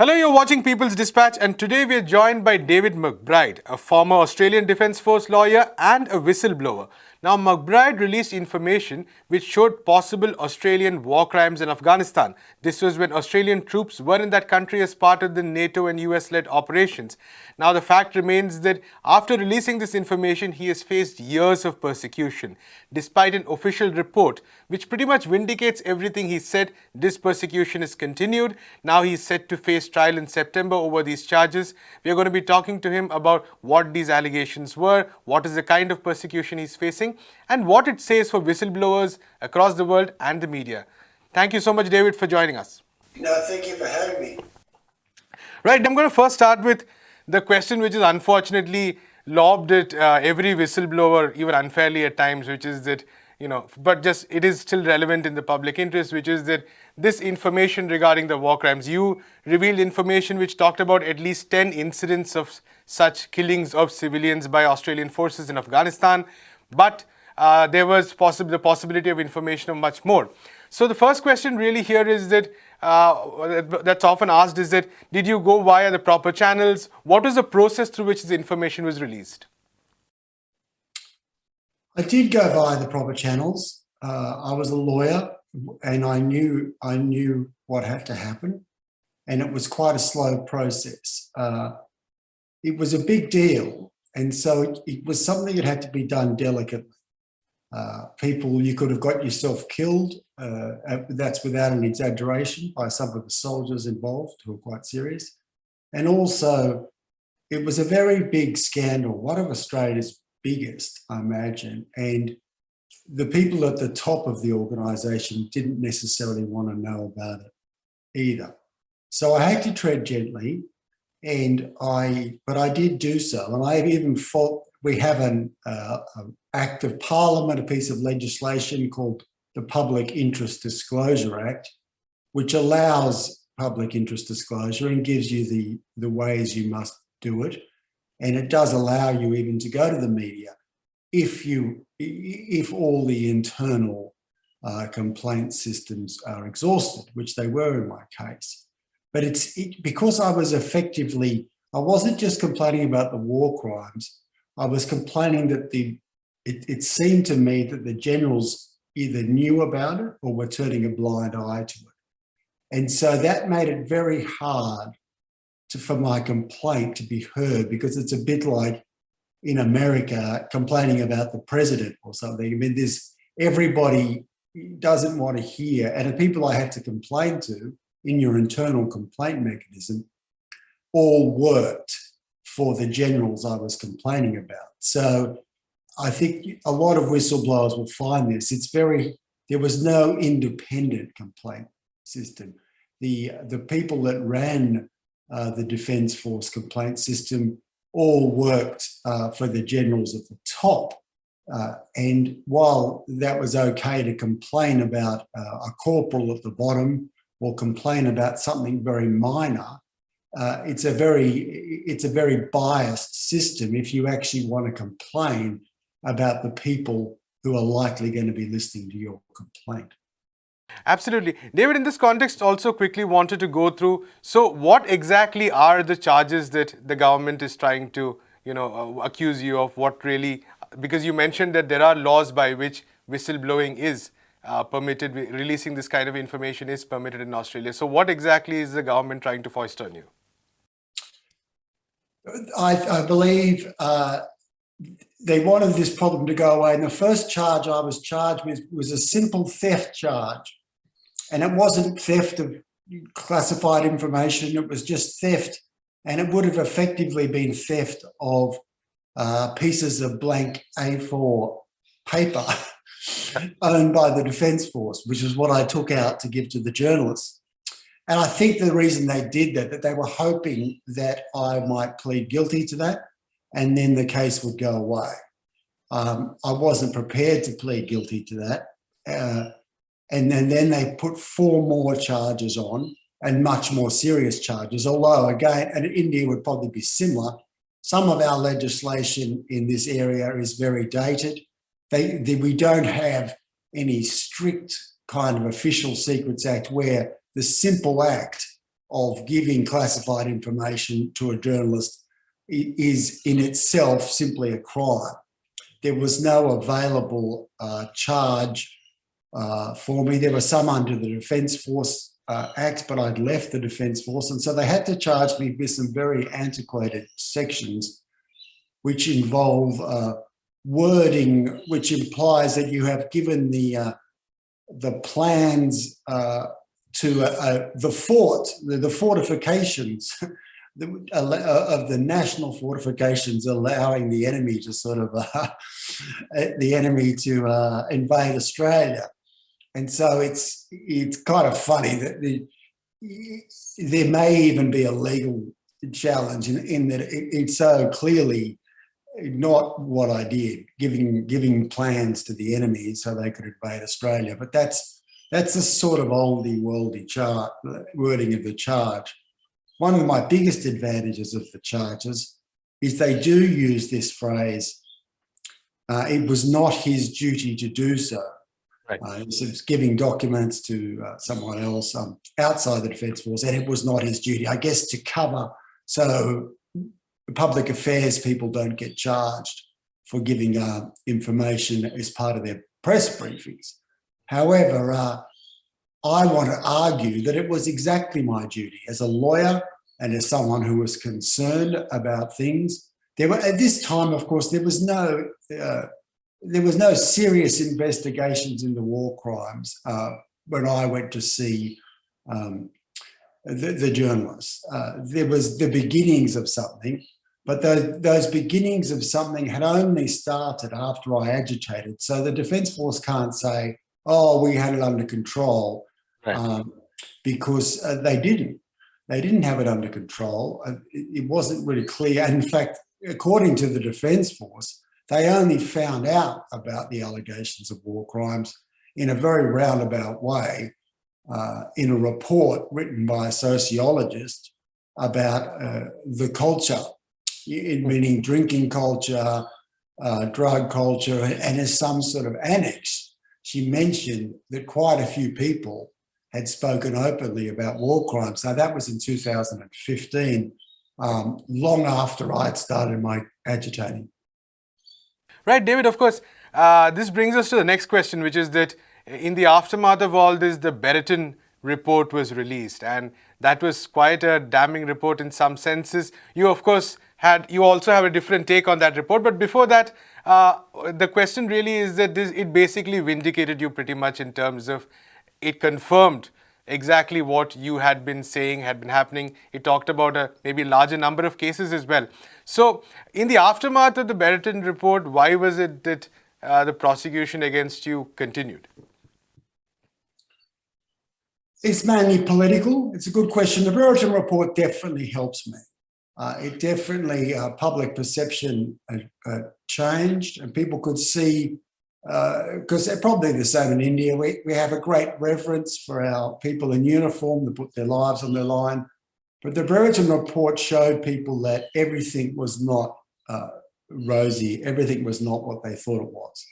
Hello, you're watching People's Dispatch, and today we are joined by David McBride, a former Australian Defence Force lawyer and a whistleblower. Now, McBride released information which showed possible Australian war crimes in Afghanistan. This was when Australian troops were in that country as part of the NATO and US-led operations. Now, the fact remains that after releasing this information, he has faced years of persecution. Despite an official report which pretty much vindicates everything he said, this persecution is continued. Now he is set to face trial in September over these charges. We are going to be talking to him about what these allegations were, what is the kind of persecution he's facing, and what it says for whistleblowers across the world and the media. Thank you so much, David, for joining us. No, thank you for having me. Right, I'm going to first start with the question which is unfortunately lobbed at uh, every whistleblower, even unfairly at times, which is that, you know, but just it is still relevant in the public interest, which is that this information regarding the war crimes, you revealed information which talked about at least 10 incidents of such killings of civilians by Australian forces in Afghanistan, but uh, there was possible the possibility of information of much more. So the first question really here is that uh, that's often asked is that did you go via the proper channels? What was the process through which the information was released? I did go via the proper channels. Uh, I was a lawyer and I knew I knew what had to happen and it was quite a slow process. Uh, it was a big deal and so it, it, was something that had to be done delicately. Uh, people, you could have got yourself killed, uh, that's without an exaggeration, by some of the soldiers involved who were quite serious. And also, it was a very big scandal, one of Australia's biggest, I imagine. And the people at the top of the organisation didn't necessarily want to know about it either. So I had to tread gently and I, but I did do so. And I even fought, we have an uh, act of parliament, a piece of legislation called the Public Interest Disclosure Act, which allows public interest disclosure and gives you the, the ways you must do it. And it does allow you even to go to the media if you, if all the internal uh, complaint systems are exhausted, which they were in my case. But it's it, because I was effectively, I wasn't just complaining about the war crimes. I was complaining that the, it, it seemed to me that the generals either knew about it or were turning a blind eye to it. And so that made it very hard to, for my complaint to be heard because it's a bit like in America complaining about the president or something. I mean, there's everybody doesn't want to hear, and the people I had to complain to in your internal complaint mechanism all worked for the generals I was complaining about. So I think a lot of whistleblowers will find this. It's very, there was no independent complaint system. The, the people that ran uh, the Defence Force complaint system all worked uh, for the generals at the top. Uh, and while that was okay to complain about uh, a corporal at the bottom or complain about something very minor, uh, it's a very it's a very biased system if you actually want to complain about the people who are likely going to be listening to your complaint. Absolutely. David, in this context, also quickly wanted to go through, so what exactly are the charges that the government is trying to, you know, uh, accuse you of what really, because you mentioned that there are laws by which whistleblowing is uh, permitted, releasing this kind of information is permitted in Australia. So what exactly is the government trying to foist on you? I, I believe uh, they wanted this problem to go away. And the first charge I was charged with was a simple theft charge. And it wasn't theft of classified information, it was just theft. And it would have effectively been theft of uh, pieces of blank A4 paper owned by the Defence Force, which is what I took out to give to the journalists. And I think the reason they did that, that they were hoping that I might plead guilty to that and then the case would go away. Um, I wasn't prepared to plead guilty to that. Uh, and then, then they put four more charges on and much more serious charges, although again, and India would probably be similar. Some of our legislation in this area is very dated they, they, we don't have any strict kind of official secrets act where the simple act of giving classified information to a journalist is in itself simply a crime. There was no available uh, charge uh, for me. There were some under the Defence Force uh, Act, but I'd left the Defence Force. And so they had to charge me with some very antiquated sections, which involve uh, wording, which implies that you have given the uh, the plans uh, to the fort, the, the fortifications of the national fortifications allowing the enemy to sort of uh, the enemy to uh, invade Australia, and so it's it's kind of funny that the, there may even be a legal challenge in, in that it, it's so clearly not what I did, giving giving plans to the enemy so they could invade Australia. But that's that's a sort of oldie worldy chart wording of the charge. One of my biggest advantages of the charges is they do use this phrase, uh, it was not his duty to do so. Right. Uh, was giving documents to uh, someone else um, outside the Defence Force and it was not his duty, I guess to cover so public affairs people don't get charged for giving uh, information as part of their press briefings. However, uh, I want to argue that it was exactly my duty as a lawyer and as someone who was concerned about things. There were at this time, of course, there was no uh, there was no serious investigations into war crimes uh, when I went to see um, the, the, journalists. Uh, there was the beginnings of something, but those, those beginnings of something had only started after I agitated. So the Defence Force can't say, oh, we had it under control right. um, because uh, they didn't. They didn't have it under control. Uh, it, it wasn't really clear. And in fact, according to the Defence Force, they only found out about the allegations of war crimes in a very roundabout way uh, in a report written by a sociologist about uh, the culture, meaning drinking culture, uh, drug culture, and as some sort of annex, she mentioned that quite a few people had spoken openly about war crimes. Now that was in 2015, um, long after I had started my agitating. Right, David, of course, uh, this brings us to the next question, which is that in the aftermath of all this, the Brereton report was released and that was quite a damning report in some senses. You, of course, had you also have a different take on that report. But before that, uh, the question really is that this, it basically vindicated you pretty much in terms of it confirmed exactly what you had been saying had been happening. It talked about a maybe larger number of cases as well. So in the aftermath of the Brereton report, why was it that uh, the prosecution against you continued? It's mainly political. It's a good question. The Brereton report definitely helps me. Uh, it definitely, uh, public perception uh, uh, changed and people could see because uh, they're probably the same in India. We, we have a great reverence for our people in uniform that put their lives on the line. But the Brereton report showed people that everything was not uh, rosy, everything was not what they thought it was.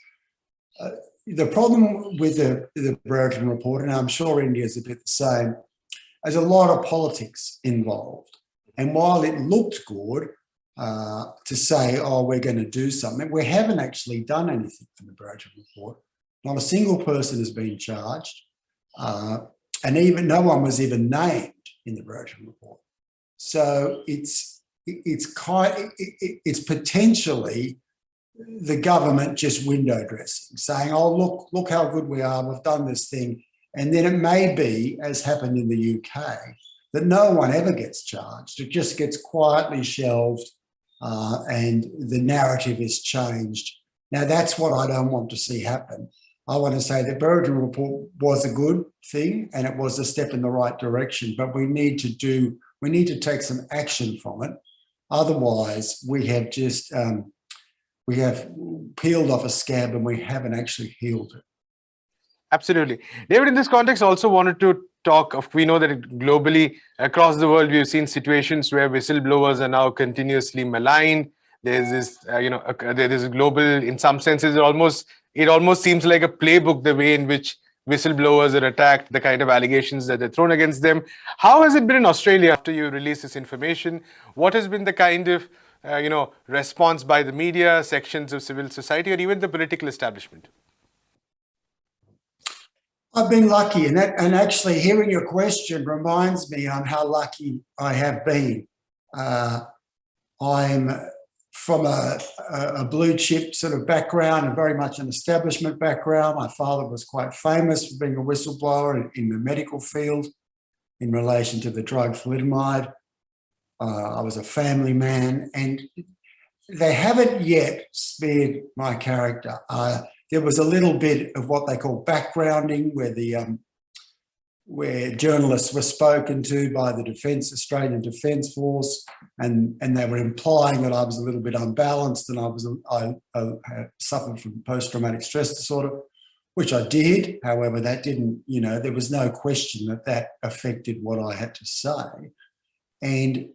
Uh, the problem with the, the Brereton report, and I'm sure India is a bit the same, there's a lot of politics involved. And while it looked good, uh, to say, oh, we're going to do something. We haven't actually done anything for the Brereton report. Not a single person has been charged. Uh, and even no one was even named in the Brereton report. So it's it's quite it's potentially the government just window dressing, saying, "Oh, look, look how good we are. We've done this thing," and then it may be, as happened in the UK, that no one ever gets charged. It just gets quietly shelved uh, and the narrative is changed. Now, that's what I don't want to see happen. I want to say the Brereton report was a good thing and it was a step in the right direction, but we need to do, we need to take some action from it. Otherwise, we have just, um, we have peeled off a scab and we haven't actually healed it. Absolutely. David, in this context, also wanted to talk of, we know that globally across the world, we've seen situations where whistleblowers are now continuously maligned. There's this, uh, you know, there is global, in some senses, it almost, it almost seems like a playbook, the way in which whistleblowers are attacked, the kind of allegations that are thrown against them. How has it been in Australia after you release this information? What has been the kind of uh, you know, response by the media, sections of civil society, or even the political establishment? I've been lucky, and that, and actually hearing your question reminds me on how lucky I have been. Uh, I'm from a, a, blue chip sort of background and very much an establishment background. My father was quite famous for being a whistleblower in, in the medical field in relation to the drug thalidomide. Uh, I was a family man and they haven't yet spared my character. Uh, there was a little bit of what they call backgrounding where the um, where journalists were spoken to by the Defence Australian Defence Force, and and they were implying that I was a little bit unbalanced and I was I, I suffered from post traumatic stress disorder, which I did. However, that didn't you know there was no question that that affected what I had to say, and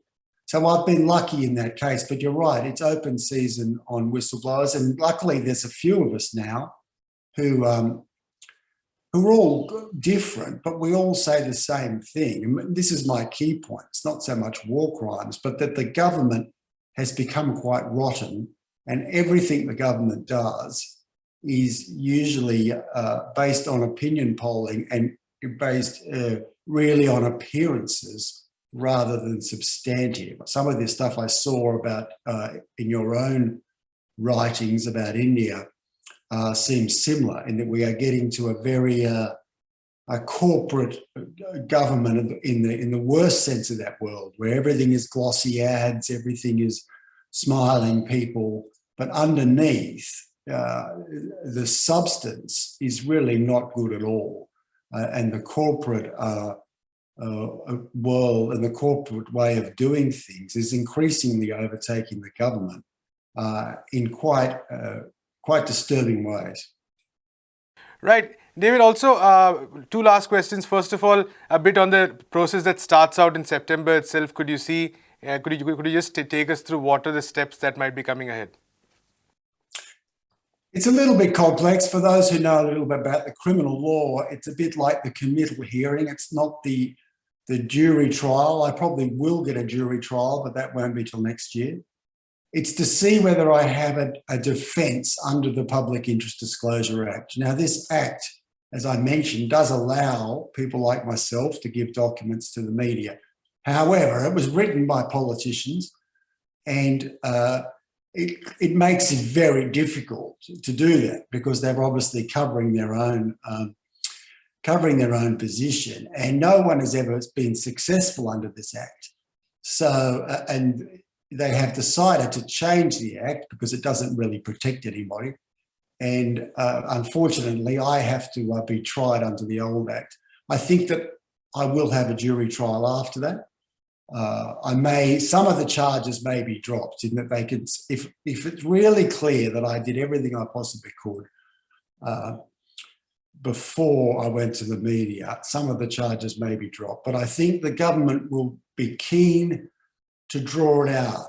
so I've been lucky in that case. But you're right, it's open season on whistleblowers, and luckily there's a few of us now who um, who are all different, but we all say the same thing. And this is my key point. It's not so much war crimes, but that the government has become quite rotten and everything the government does is usually uh, based on opinion polling and based uh, really on appearances rather than substantive. Some of the stuff I saw about uh, in your own writings about India uh, seems similar in that we are getting to a very uh, a corporate uh, government in the in the worst sense of that world, where everything is glossy ads, everything is smiling people, but underneath uh, the substance is really not good at all, uh, and the corporate uh, world and the corporate way of doing things is increasingly overtaking the government in quite quite disturbing ways. Right. David, also uh, two last questions. First of all, a bit on the process that starts out in September itself. Could you see, uh, could, you, could you just take us through what are the steps that might be coming ahead? It's a little bit complex for those who know a little bit about the criminal law. It's a bit like the committal hearing. It's not the the jury trial. I probably will get a jury trial, but that won't be till next year. It's to see whether I have a, a defence under the Public Interest Disclosure Act. Now, this act, as I mentioned, does allow people like myself to give documents to the media. However, it was written by politicians and uh, it, it makes it very difficult to do that because they're obviously covering their own um, covering their own position and no one has ever been successful under this act. So, uh, and they have decided to change the act because it doesn't really protect anybody. And uh, unfortunately, I have to uh, be tried under the old act. I think that I will have a jury trial after that. Uh, I may, some of the charges may be dropped in that they could, if, if it's really clear that I did everything I possibly could uh, before I went to the media, some of the charges may be dropped. But I think the government will be keen to draw it out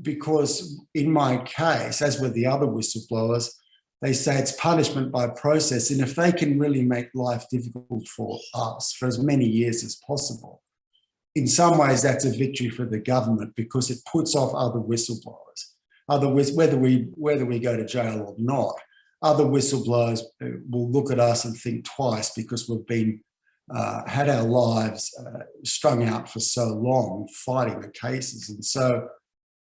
because in my case, as with the other whistleblowers, they say it's punishment by process. And if they can really make life difficult for us for as many years as possible, in some ways that's a victory for the government because it puts off other whistleblowers. Other whether we whether we go to jail or not, other whistleblowers uh, will look at us and think twice because we've been uh, had our lives uh, strung out for so long fighting the cases. And so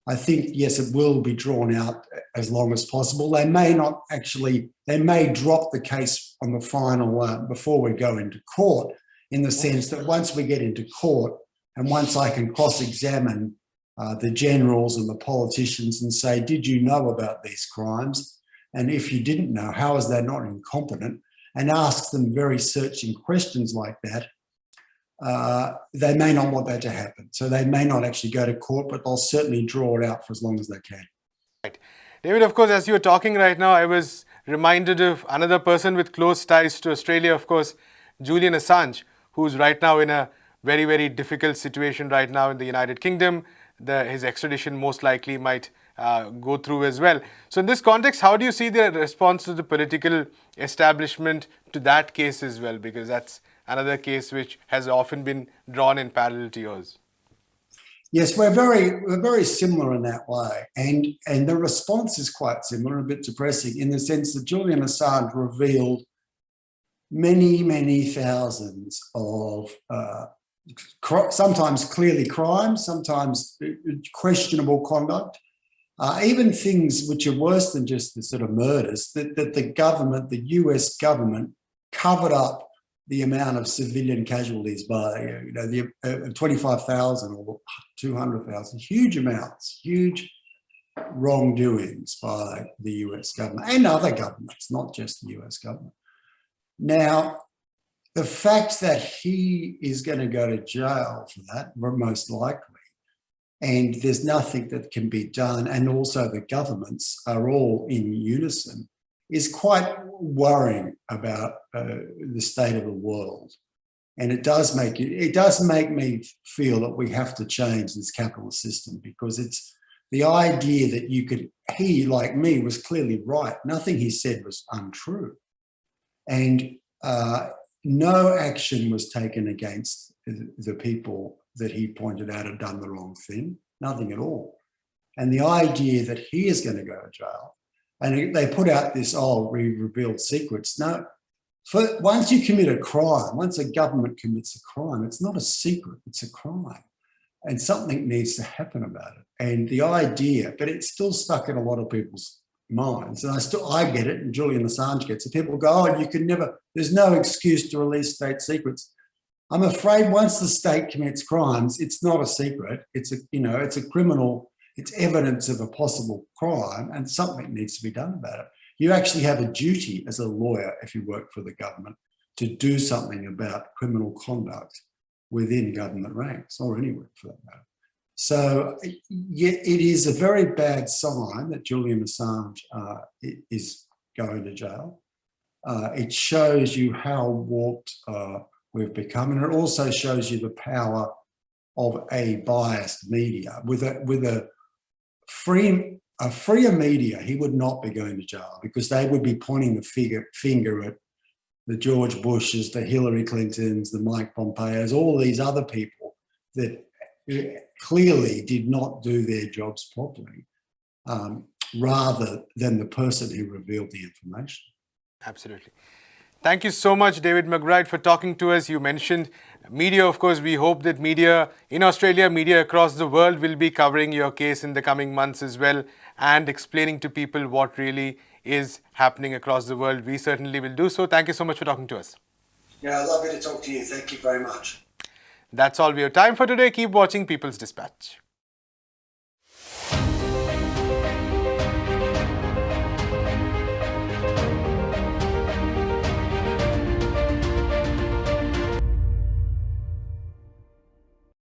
I think, yes, it will be drawn out as long as possible. They may not actually, they may drop the case on the final uh, before we go into court in the sense that once we get into court and once I can cross-examine uh, the generals and the politicians and say, did you know about these crimes? And if you didn't know, how is that not incompetent? and asks them very searching questions like that, uh, they may not want that to happen. So they may not actually go to court, but they'll certainly draw it out for as long as they can. Right. David, of course, as you were talking right now, I was reminded of another person with close ties to Australia, of course, Julian Assange, who's right now in a very, very difficult situation right now in the United Kingdom. The, his extradition most likely might uh, go through as well. So, in this context, how do you see the response to the political establishment to that case as well? Because that's another case which has often been drawn in parallel to yours. Yes, we're very we're very similar in that way, and and the response is quite similar, a bit depressing in the sense that Julian Assange revealed many many thousands of uh, sometimes clearly crimes, sometimes uh, questionable conduct, uh, even things which are worse than just the sort of murders that, that the government, the US government, covered up the amount of civilian casualties by, you know, the uh, 25,000 or 200,000, huge amounts, huge wrongdoings by the US government and other governments, not just the US government. Now, the fact that he is going to go to jail for that, most likely, and there's nothing that can be done, and also the governments are all in unison, is quite worrying about uh, the state of the world. And it does make it, it does make me feel that we have to change this capitalist system because it's the idea that you could, he like me was clearly right. Nothing he said was untrue. And uh, no action was taken against the people that he pointed out had done the wrong thing, nothing at all. And the idea that he is going to go to jail and they put out this, oh, we revealed secrets. No, for, once you commit a crime, once a government commits a crime, it's not a secret, it's a crime. And something needs to happen about it. And the idea, but it's still stuck in a lot of people's minds. And I still, I get it, and Julian Assange gets it. People go, oh, you can never, there's no excuse to release state secrets. I'm afraid once the state commits crimes, it's not a secret. It's a, you know, it's a criminal it's evidence of a possible crime and something needs to be done about it. You actually have a duty as a lawyer, if you work for the government, to do something about criminal conduct within government ranks or anywhere for that matter. So yeah, it is a very bad sign that Julian Assange uh, is going to jail. Uh, it shows you how warped uh, we've become, and it also shows you the power of a biased media with a with a free a freer media, he would not be going to jail because they would be pointing the figure, finger at the George Bushes, the Hillary Clintons, the Mike Pompeos, all these other people that clearly did not do their jobs properly, um, rather than the person who revealed the information. Absolutely. Thank you so much, David McBride, for talking to us. You mentioned media, of course. We hope that media in Australia, media across the world will be covering your case in the coming months as well and explaining to people what really is happening across the world. We certainly will do so. Thank you so much for talking to us. Yeah, lovely to talk to you. Thank you very much. That's all we have time for today. Keep watching People's Dispatch.